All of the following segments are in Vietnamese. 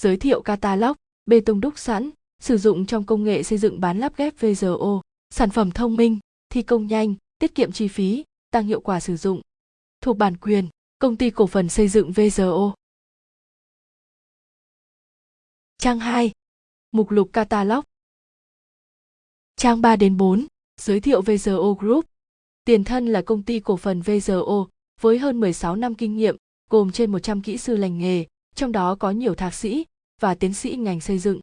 Giới thiệu catalog, bê tông đúc sẵn, sử dụng trong công nghệ xây dựng bán lắp ghép VRO, sản phẩm thông minh, thi công nhanh, tiết kiệm chi phí, tăng hiệu quả sử dụng. Thuộc bản quyền, công ty cổ phần xây dựng VRO. Trang 2. Mục lục catalog. Trang 3 đến 4. Giới thiệu VRO Group. Tiền thân là công ty cổ phần VRO với hơn 16 năm kinh nghiệm, gồm trên 100 kỹ sư lành nghề, trong đó có nhiều thạc sĩ và tiến sĩ ngành xây dựng.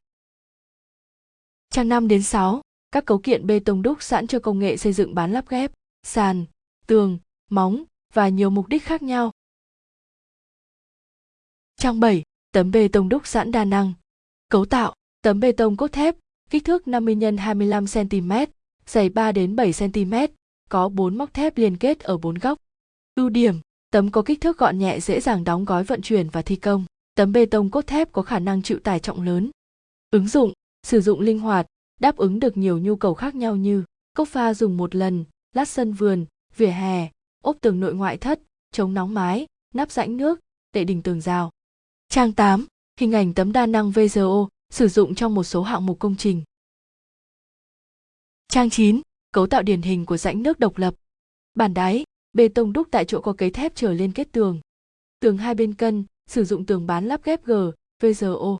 Trang 5 đến 6, các cấu kiện bê tông đúc sẵn cho công nghệ xây dựng bán lắp ghép, sàn, tường, móng và nhiều mục đích khác nhau. Trang 7, tấm bê tông đúc sẵn đa năng. Cấu tạo, tấm bê tông cốt thép, kích thước 50 x 25 cm, dày 3 đến 7 cm, có 4 móc thép liên kết ở 4 góc. Ưu điểm, tấm có kích thước gọn nhẹ dễ dàng đóng gói vận chuyển và thi công. Tấm bê tông cốt thép có khả năng chịu tải trọng lớn. Ứng dụng, sử dụng linh hoạt, đáp ứng được nhiều nhu cầu khác nhau như cốc pha dùng một lần, lát sân vườn, vỉa hè, ốp tường nội ngoại thất, chống nóng mái, nắp rãnh nước, tệ đỉnh tường rào. Trang 8, hình ảnh tấm đa năng VGO sử dụng trong một số hạng mục công trình. Trang 9, cấu tạo điển hình của rãnh nước độc lập. bản đáy, bê tông đúc tại chỗ có cấy thép trở lên kết tường. Tường hai bên cân, sử dụng tường bán lắp ghép G, VGO.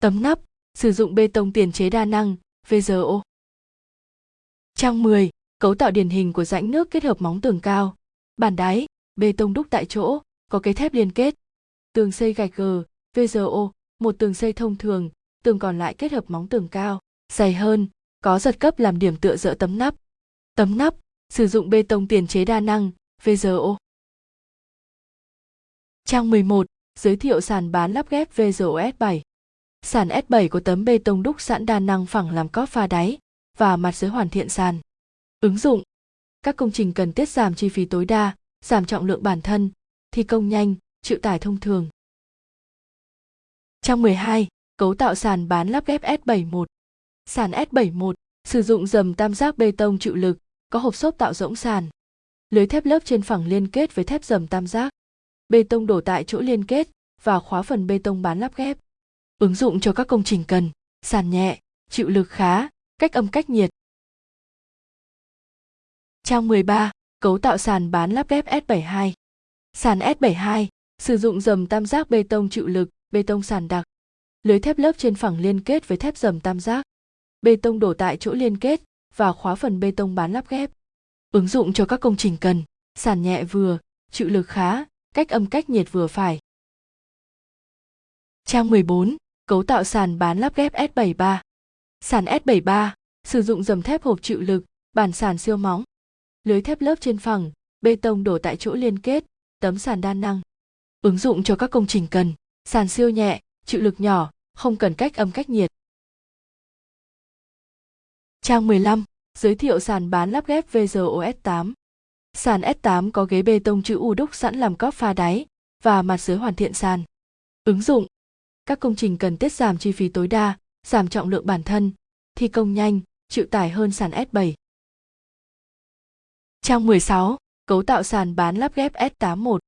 Tấm nắp, sử dụng bê tông tiền chế đa năng, VGO. Trang 10, cấu tạo điển hình của rãnh nước kết hợp móng tường cao, bản đáy, bê tông đúc tại chỗ, có cấy thép liên kết. Tường xây gạch G, VGO, một tường xây thông thường, tường còn lại kết hợp móng tường cao, dày hơn, có giật cấp làm điểm tựa dỡ tấm nắp. Tấm nắp, sử dụng bê tông tiền chế đa năng, VGO. Trang 11, giới thiệu sàn bán lắp ghép VGO S7. Sàn S7 có tấm bê tông đúc sẵn đa năng phẳng làm cóp pha đáy và mặt dưới hoàn thiện sàn. Ứng dụng Các công trình cần tiết giảm chi phí tối đa, giảm trọng lượng bản thân, thi công nhanh, chịu tải thông thường. Trang 12, cấu tạo sàn bán lắp ghép S71. Sàn S71 sử dụng dầm tam giác bê tông chịu lực, có hộp xốp tạo rỗng sàn. Lưới thép lớp trên phẳng liên kết với thép dầm tam giác. Bê tông đổ tại chỗ liên kết và khóa phần bê tông bán lắp ghép. Ứng dụng cho các công trình cần, sàn nhẹ, chịu lực khá, cách âm cách nhiệt. Trang 13, cấu tạo sàn bán lắp ghép S72. Sàn S72 sử dụng dầm tam giác bê tông chịu lực, bê tông sàn đặc. Lưới thép lớp trên phẳng liên kết với thép dầm tam giác. Bê tông đổ tại chỗ liên kết và khóa phần bê tông bán lắp ghép. Ứng dụng cho các công trình cần, sàn nhẹ vừa, chịu lực khá, cách âm cách nhiệt vừa phải. Trang 14, cấu tạo sàn bán lắp ghép S73. Sàn S73 sử dụng dầm thép hộp chịu lực, bản sàn siêu móng. Lưới thép lớp trên phẳng, bê tông đổ tại chỗ liên kết, tấm sàn đa năng. Ứng dụng cho các công trình cần, sàn siêu nhẹ, chịu lực nhỏ, không cần cách âm cách nhiệt. Trang 15, giới thiệu sàn bán lắp ghép VGO S8. Sàn S8 có ghế bê tông chữ U đúc sẵn làm cóp pha đáy và mặt dưới hoàn thiện sàn. Ứng dụng các công trình cần tiết giảm chi phí tối đa, giảm trọng lượng bản thân, thi công nhanh, chịu tải hơn sàn S7. Trang 16, cấu tạo sàn bán lắp ghép S81.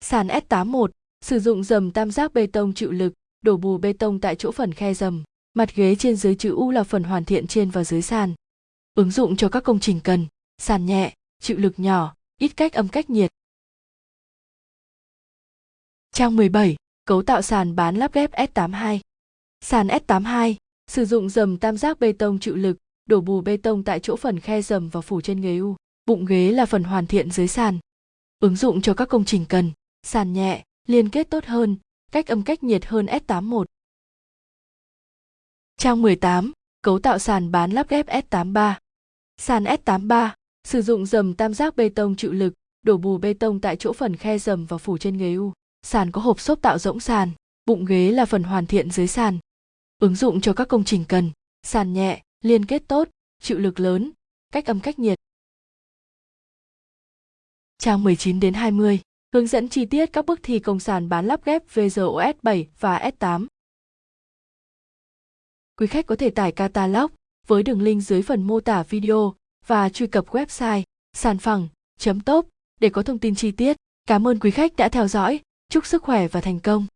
Sàn S81 sử dụng dầm tam giác bê tông chịu lực, đổ bù bê tông tại chỗ phần khe dầm. Mặt ghế trên dưới chữ U là phần hoàn thiện trên và dưới sàn. Ứng dụng cho các công trình cần, sàn nhẹ, chịu lực nhỏ, ít cách âm cách nhiệt. Trang 17, cấu tạo sàn bán lắp ghép S82. Sàn S82 sử dụng dầm tam giác bê tông chịu lực, đổ bù bê tông tại chỗ phần khe dầm và phủ trên ghế U. Bụng ghế là phần hoàn thiện dưới sàn. Ứng dụng cho các công trình cần, sàn nhẹ, liên kết tốt hơn, cách âm cách nhiệt hơn S81. Trang 18, cấu tạo sàn bán lắp ghép S83. Sàn S83 sử dụng dầm tam giác bê tông chịu lực, đổ bù bê tông tại chỗ phần khe dầm và phủ trên ghế U. Sàn có hộp xốp tạo rỗng sàn, bụng ghế là phần hoàn thiện dưới sàn. Ứng dụng cho các công trình cần, sàn nhẹ, liên kết tốt, chịu lực lớn, cách âm cách nhiệt. Trang 19 đến 20, hướng dẫn chi tiết các bước thi công sàn bán lắp ghép VZOS 7 và S8. Quý khách có thể tải catalog với đường link dưới phần mô tả video và truy cập website sàn phẳng.top để có thông tin chi tiết. Cảm ơn quý khách đã theo dõi. Chúc sức khỏe và thành công.